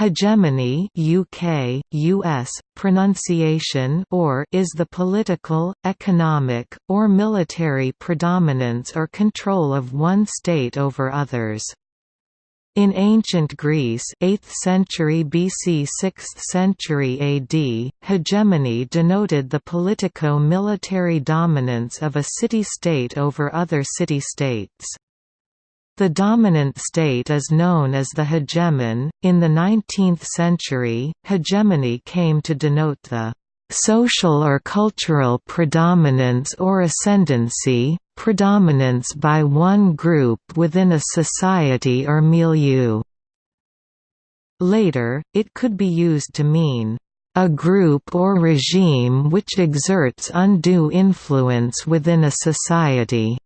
Hegemony UK, US, pronunciation or is the political, economic, or military predominance or control of one state over others. In ancient Greece 8th century BC 6th century AD, hegemony denoted the politico-military dominance of a city-state over other city-states. The dominant state is known as the hegemon. In the 19th century, hegemony came to denote the social or cultural predominance or ascendancy, predominance by one group within a society or milieu. Later, it could be used to mean a group or regime which exerts undue influence within a society.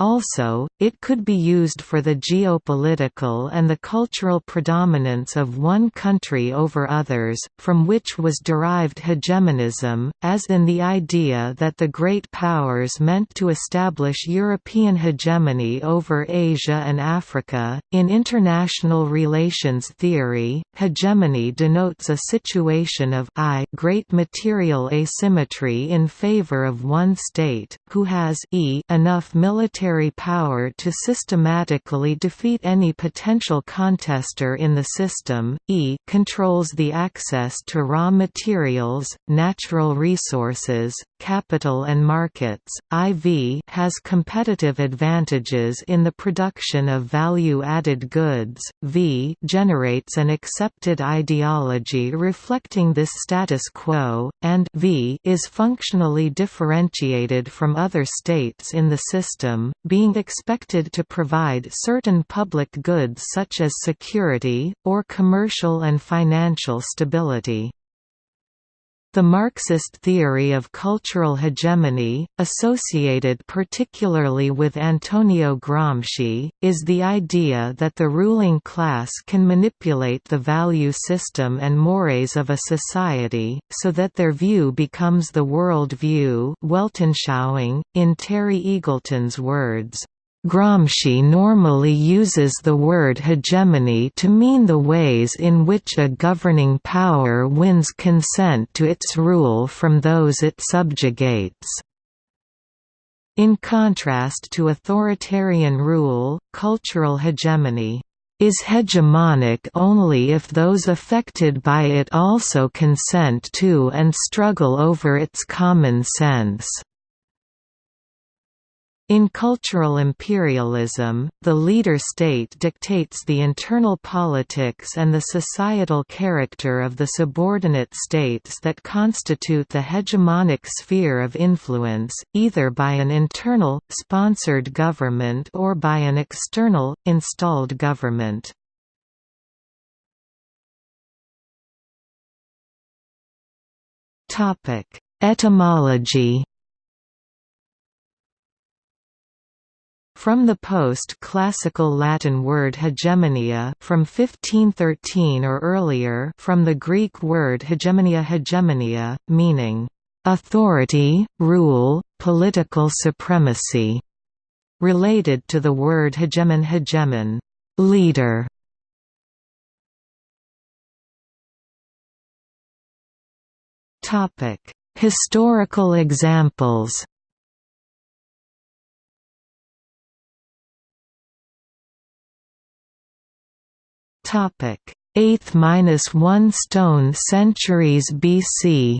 Also, it could be used for the geopolitical and the cultural predominance of one country over others, from which was derived hegemonism, as in the idea that the great powers meant to establish European hegemony over Asia and Africa. In international relations theory, hegemony denotes a situation of I great material asymmetry in favor of one state, who has e enough military military power to systematically defeat any potential contester in the system, e controls the access to raw materials, natural resources, capital and markets, IV has competitive advantages in the production of value-added goods, V generates an accepted ideology reflecting this status quo, and V is functionally differentiated from other states in the system, being expected to provide certain public goods such as security, or commercial and financial stability. The Marxist theory of cultural hegemony, associated particularly with Antonio Gramsci, is the idea that the ruling class can manipulate the value system and mores of a society, so that their view becomes the world view Weltanschauung, in Terry Eagleton's words. Gramsci normally uses the word hegemony to mean the ways in which a governing power wins consent to its rule from those it subjugates. In contrast to authoritarian rule, cultural hegemony is hegemonic only if those affected by it also consent to and struggle over its common sense. In cultural imperialism, the leader state dictates the internal politics and the societal character of the subordinate states that constitute the hegemonic sphere of influence, either by an internal, sponsored government or by an external, installed government. Etymology From the post-classical Latin word hegemonia from 1513 or earlier from the Greek word hegemonia hegemonia, meaning, "...authority, rule, political supremacy", related to the word hegemon hegemon, leader". Historical examples Topic: 8th-1 stone centuries BC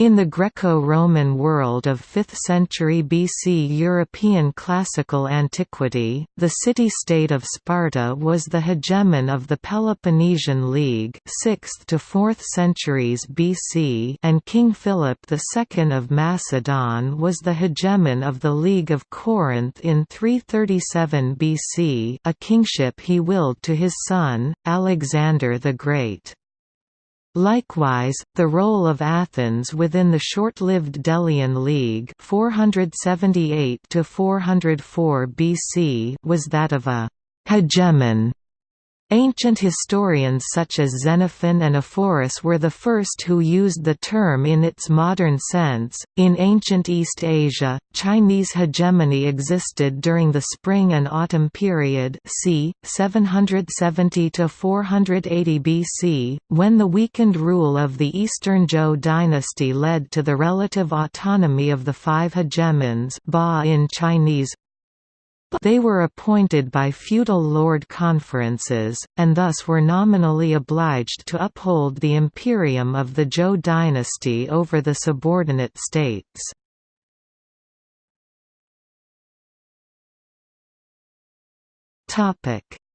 In the Greco-Roman world of 5th century BC European classical antiquity, the city-state of Sparta was the hegemon of the Peloponnesian League 6th to 4th centuries BC and King Philip II of Macedon was the hegemon of the League of Corinth in 337 BC a kingship he willed to his son, Alexander the Great. Likewise, the role of Athens within the short-lived Delian League 478 BC was that of a «hegemon» Ancient historians such as Xenophon and Ephorus were the first who used the term in its modern sense. In ancient East Asia, Chinese hegemony existed during the spring and autumn period, c. 770 to 480 BC, when the weakened rule of the Eastern Zhou dynasty led to the relative autonomy of the five hegemons, Ba in Chinese, they were appointed by feudal lord conferences, and thus were nominally obliged to uphold the imperium of the Zhou dynasty over the subordinate states.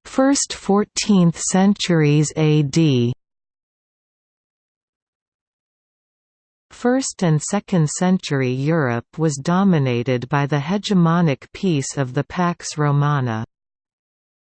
First 14th centuries AD 1st and 2nd century Europe was dominated by the hegemonic peace of the Pax Romana.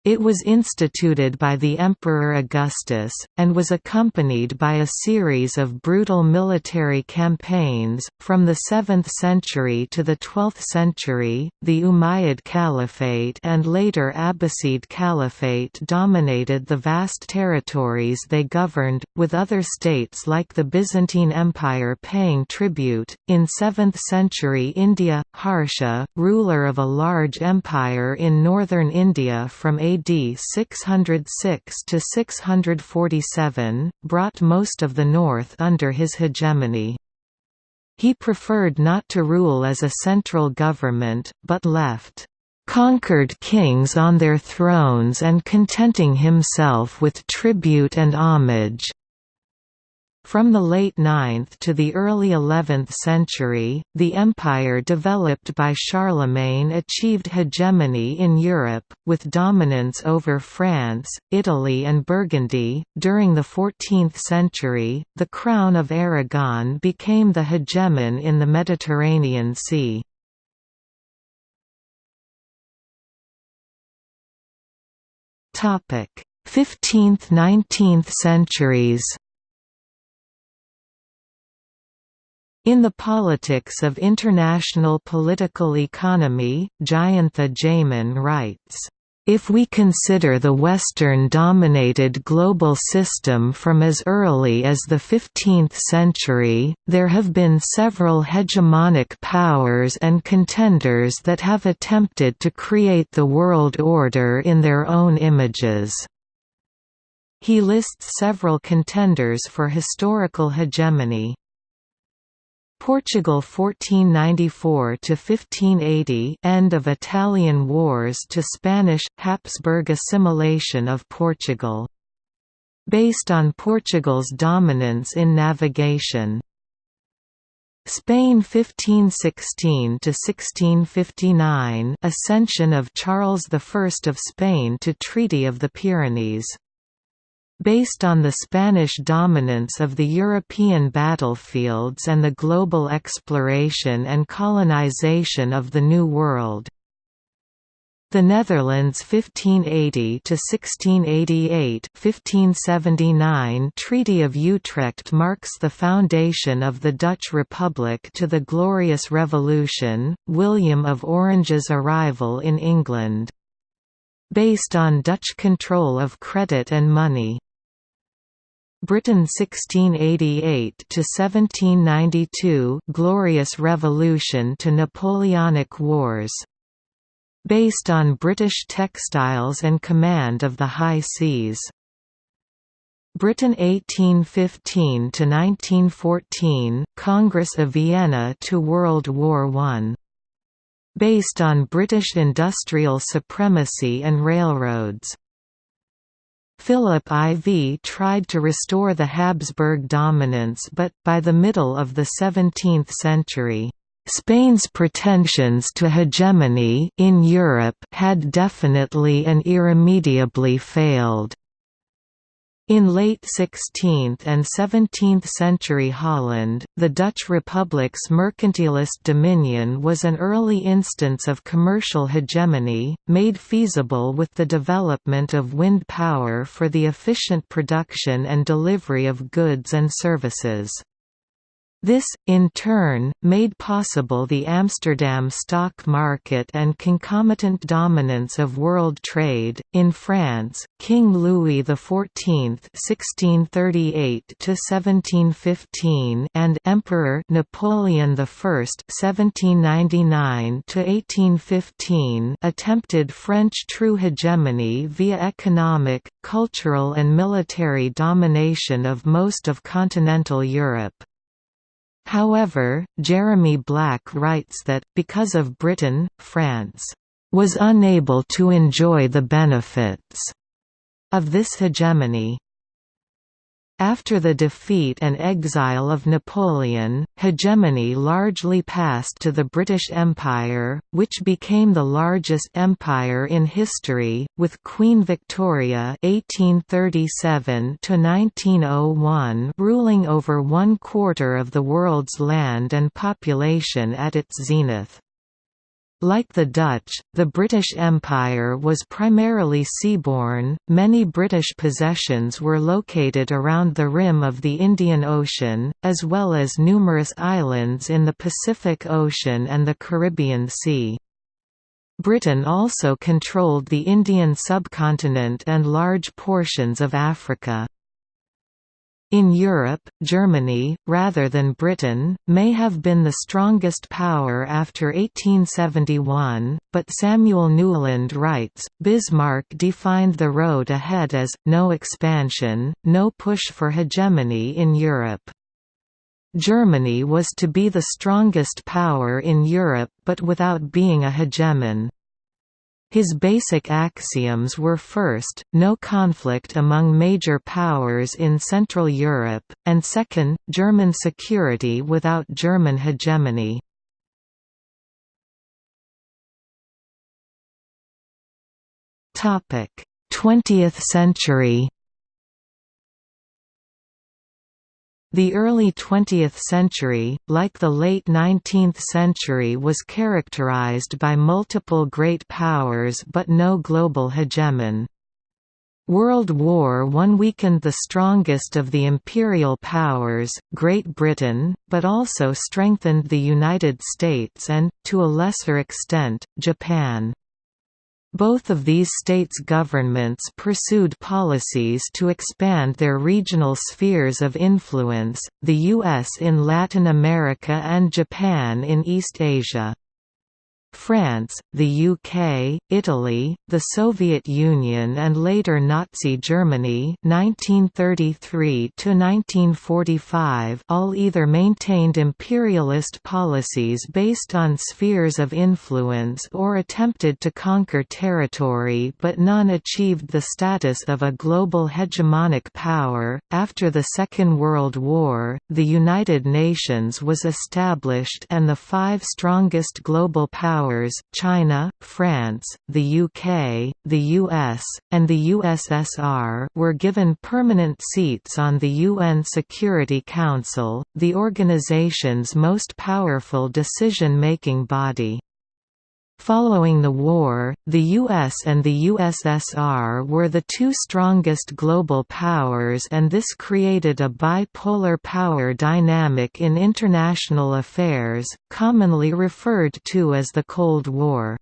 It was instituted by the Emperor Augustus, and was accompanied by a series of brutal military campaigns. From the 7th century to the 12th century, the Umayyad Caliphate and later Abbasid Caliphate dominated the vast territories they governed, with other states like the Byzantine Empire paying tribute. In 7th century India, Harsha, ruler of a large empire in northern India from AD AD 606 to 647, brought most of the north under his hegemony. He preferred not to rule as a central government, but left conquered kings on their thrones and contenting himself with tribute and homage. From the late 9th to the early 11th century, the empire developed by Charlemagne achieved hegemony in Europe, with dominance over France, Italy, and Burgundy. During the 14th century, the Crown of Aragon became the hegemon in the Mediterranean Sea. Topic: 15th–19th centuries. In the politics of international political economy, Jayantha Jayman writes, if we consider the Western-dominated global system from as early as the 15th century, there have been several hegemonic powers and contenders that have attempted to create the world order in their own images. He lists several contenders for historical hegemony. Portugal 1494 to 1580 end of Italian wars to Spanish Habsburg assimilation of Portugal. Based on Portugal's dominance in navigation. Spain 1516 to 1659 ascension of Charles I of Spain to Treaty of the Pyrenees Based on the Spanish dominance of the European battlefields and the global exploration and colonization of the New World. The Netherlands 1580 to 1688 1579 Treaty of Utrecht marks the foundation of the Dutch Republic to the Glorious Revolution, William of Orange's arrival in England. Based on Dutch control of credit and money. Britain 1688 to 1792 Glorious Revolution to Napoleonic Wars. Based on British textiles and command of the high seas. Britain 1815 to 1914 Congress of Vienna to World War I based on British industrial supremacy and railroads Philip IV tried to restore the Habsburg dominance but, by the middle of the 17th century, Spain's pretensions to hegemony in Europe had definitely and irremediably failed. In late 16th and 17th century Holland, the Dutch Republic's mercantilist dominion was an early instance of commercial hegemony, made feasible with the development of wind power for the efficient production and delivery of goods and services. This, in turn, made possible the Amsterdam stock market and concomitant dominance of world trade. In France, King Louis XIV (1638–1715) and Emperor Napoleon I (1799–1815) attempted French true hegemony via economic, cultural, and military domination of most of continental Europe. However, Jeremy Black writes that, because of Britain, France was unable to enjoy the benefits of this hegemony. After the defeat and exile of Napoleon, hegemony largely passed to the British Empire, which became the largest empire in history, with Queen Victoria (1837–1901) ruling over one quarter of the world's land and population at its zenith. Like the Dutch, the British Empire was primarily seaborne. Many British possessions were located around the rim of the Indian Ocean, as well as numerous islands in the Pacific Ocean and the Caribbean Sea. Britain also controlled the Indian subcontinent and large portions of Africa. In Europe, Germany, rather than Britain, may have been the strongest power after 1871, but Samuel Newland writes, Bismarck defined the road ahead as, no expansion, no push for hegemony in Europe. Germany was to be the strongest power in Europe but without being a hegemon. His basic axioms were first, no conflict among major powers in Central Europe, and second, German security without German hegemony. Topic: 20th century. The early 20th century, like the late 19th century was characterized by multiple great powers but no global hegemon. World War I weakened the strongest of the imperial powers, Great Britain, but also strengthened the United States and, to a lesser extent, Japan. Both of these states' governments pursued policies to expand their regional spheres of influence, the U.S. in Latin America and Japan in East Asia. France, the UK, Italy, the Soviet Union and later Nazi Germany 1933 all either maintained imperialist policies based on spheres of influence or attempted to conquer territory but none achieved the status of a global hegemonic power. After the Second World War, the United Nations was established and the five strongest global powers powers China, France, the UK, the US, and the USSR were given permanent seats on the UN Security Council, the organization's most powerful decision-making body. Following the war, the US and the USSR were the two strongest global powers and this created a bipolar power dynamic in international affairs, commonly referred to as the Cold War.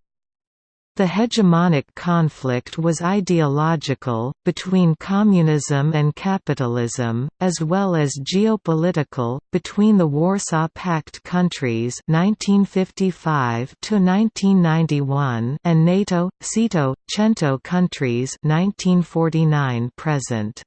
The hegemonic conflict was ideological, between communism and capitalism, as well as geopolitical, between the Warsaw Pact countries 1955 and NATO, SEATO, CENTO countries 1949 present.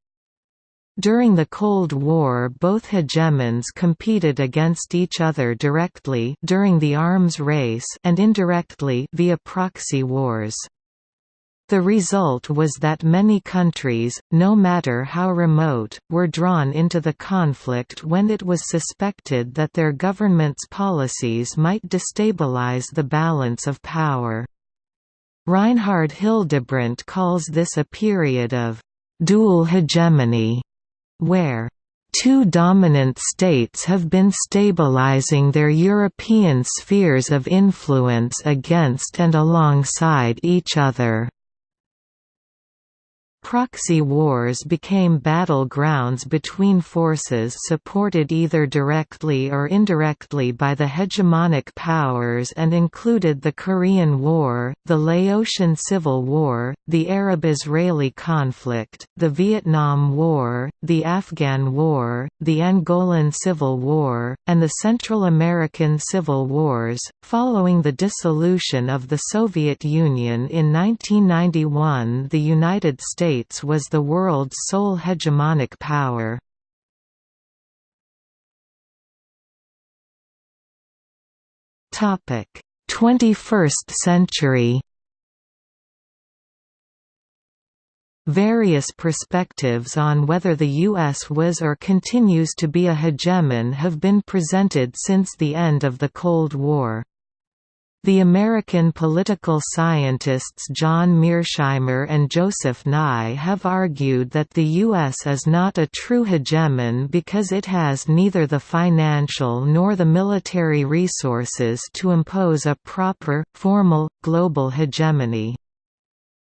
During the Cold War both hegemons competed against each other directly during the arms race and indirectly via proxy wars. The result was that many countries, no matter how remote, were drawn into the conflict when it was suspected that their government's policies might destabilize the balance of power. Reinhard Hildebrandt calls this a period of «dual hegemony» where two dominant states have been stabilizing their European spheres of influence against and alongside each other. Proxy wars became battlegrounds between forces supported either directly or indirectly by the hegemonic powers and included the Korean War, the Laotian Civil War, the Arab-Israeli conflict, the Vietnam War, the Afghan War, the Angolan Civil War, and the Central American Civil Wars. Following the dissolution of the Soviet Union in 1991 the United States States was the world's sole hegemonic power. Topic: 21st century. Various perspectives on whether the U.S. was or continues to be a hegemon have been presented since the end of the Cold War. The American political scientists John Mearsheimer and Joseph Nye have argued that the U.S. is not a true hegemon because it has neither the financial nor the military resources to impose a proper, formal, global hegemony.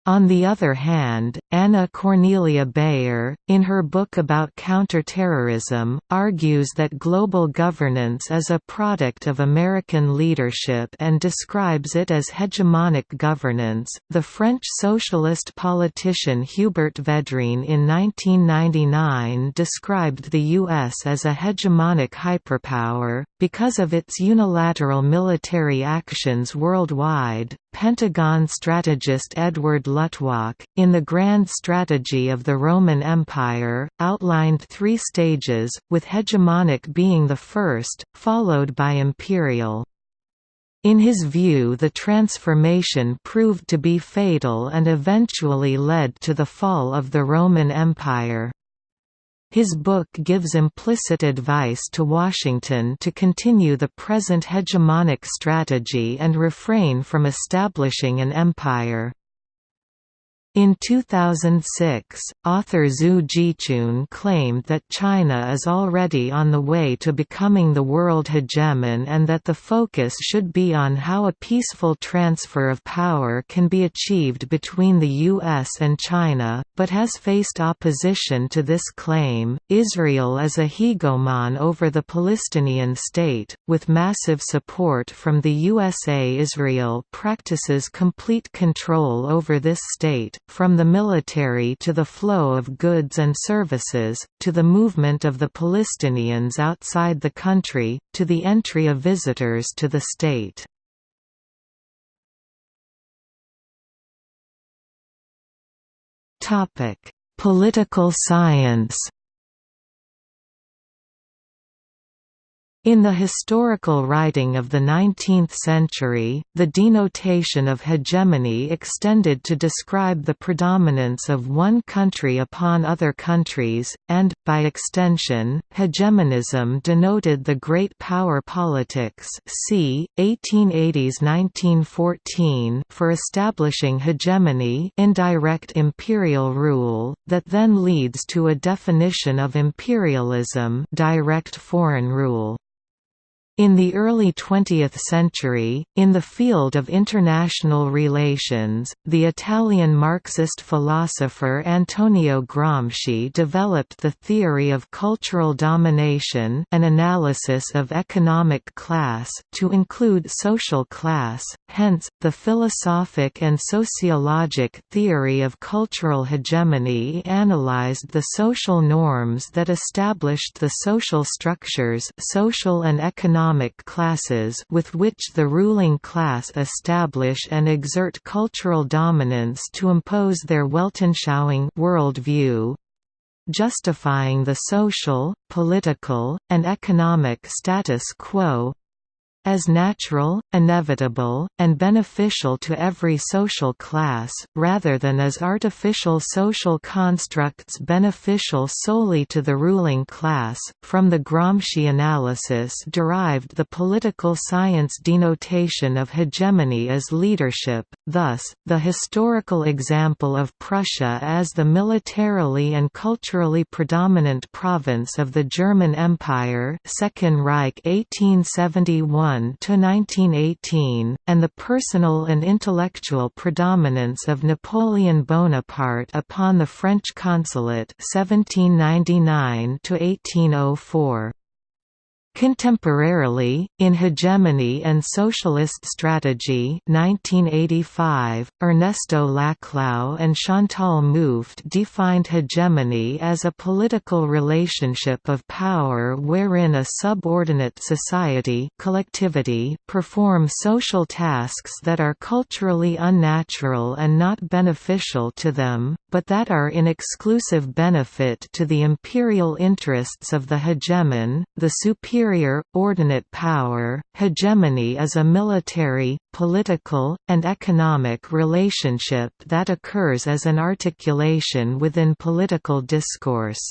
On the other hand, Anna Cornelia Beyer, in her book about counterterrorism, argues that global governance is a product of American leadership and describes it as hegemonic governance. The French socialist politician Hubert Védrine in 1999 described the U.S. as a hegemonic hyperpower, because of its unilateral military actions worldwide. Pentagon strategist Edward Luttwak, in The Grand Strategy of the Roman Empire, outlined three stages, with hegemonic being the first, followed by imperial. In his view the transformation proved to be fatal and eventually led to the fall of the Roman Empire. His book gives implicit advice to Washington to continue the present hegemonic strategy and refrain from establishing an empire. In 2006, author Zhu Zhiqun claimed that China is already on the way to becoming the world hegemon and that the focus should be on how a peaceful transfer of power can be achieved between the US and China, but has faced opposition to this claim. Israel is a hegemon over the Palestinian state, with massive support from the USA. Israel practices complete control over this state from the military to the flow of goods and services, to the movement of the Palestinians outside the country, to the entry of visitors to the state. Political science In the historical writing of the 19th century, the denotation of hegemony extended to describe the predominance of one country upon other countries, and, by extension, hegemonism denoted the great power politics c. 1880s–1914 for establishing hegemony indirect imperial rule, that then leads to a definition of imperialism direct foreign rule. In the early 20th century, in the field of international relations, the Italian Marxist philosopher Antonio Gramsci developed the theory of cultural domination an analysis of economic class to include social class, hence, the philosophic and sociologic theory of cultural hegemony analyzed the social norms that established the social structures social and economic economic classes with which the ruling class establish and exert cultural dominance to impose their Weltanschauung worldview, justifying the social, political, and economic status quo, as natural, inevitable, and beneficial to every social class, rather than as artificial social constructs beneficial solely to the ruling class. From the Gramsci analysis derived the political science denotation of hegemony as leadership, thus, the historical example of Prussia as the militarily and culturally predominant province of the German Empire Second Reich 1871 1871–1918, and the personal and intellectual predominance of Napoleon Bonaparte upon the French consulate 1799 1804. Contemporarily, in Hegemony and Socialist Strategy 1985, Ernesto Laclau and Chantal Mouffe defined hegemony as a political relationship of power wherein a subordinate society collectivity perform social tasks that are culturally unnatural and not beneficial to them, but that are in exclusive benefit to the imperial interests of the hegemon, the superior superior, ordinate power. Hegemony is a military, political, and economic relationship that occurs as an articulation within political discourse.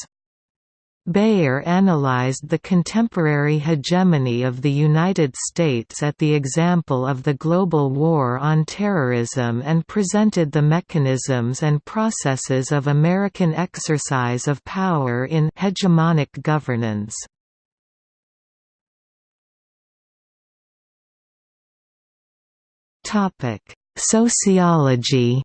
Beyer analyzed the contemporary hegemony of the United States at the example of the global war on terrorism and presented the mechanisms and processes of American exercise of power in hegemonic governance. Topic: Sociology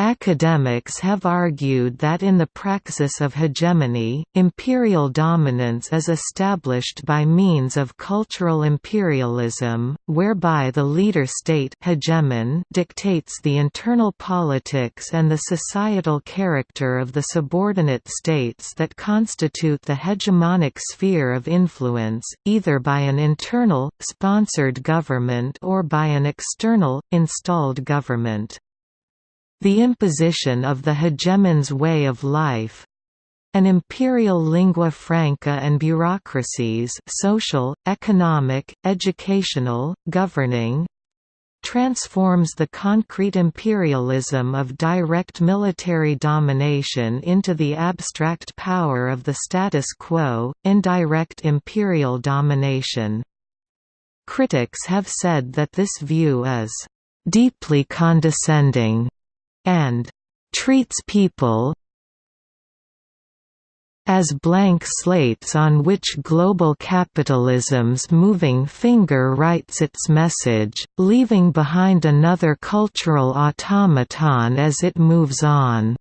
Academics have argued that in the praxis of hegemony, imperial dominance is established by means of cultural imperialism, whereby the leader state hegemon dictates the internal politics and the societal character of the subordinate states that constitute the hegemonic sphere of influence, either by an internal, sponsored government or by an external, installed government. The imposition of the hegemon's way of life an imperial lingua franca and bureaucracies social, economic, educational, governing, transforms the concrete imperialism of direct military domination into the abstract power of the status quo, indirect imperial domination. Critics have said that this view is deeply condescending and treats people as blank slates on which global capitalism's moving finger writes its message, leaving behind another cultural automaton as it moves on.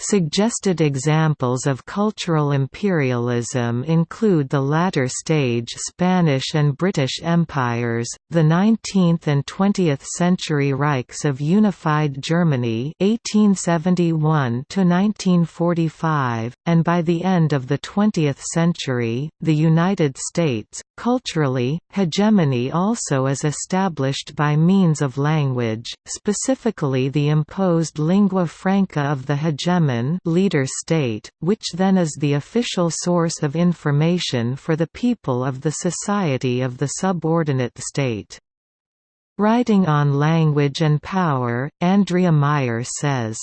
Suggested examples of cultural imperialism include the latter stage Spanish and British empires, the 19th and 20th century Reichs of Unified Germany 1871 1945, and by the end of the 20th century, the United States. Culturally, hegemony also is established by means of language, specifically the imposed lingua franca of the hegemon leader state, which then is the official source of information for the people of the society of the subordinate state. Writing on language and power, Andrea Mayr says,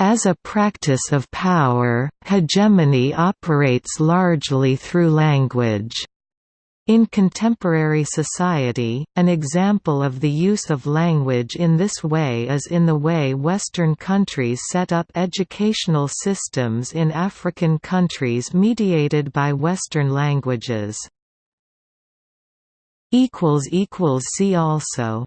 as a practice of power, hegemony operates largely through language. In contemporary society, an example of the use of language in this way is in the way Western countries set up educational systems in African countries mediated by Western languages. See also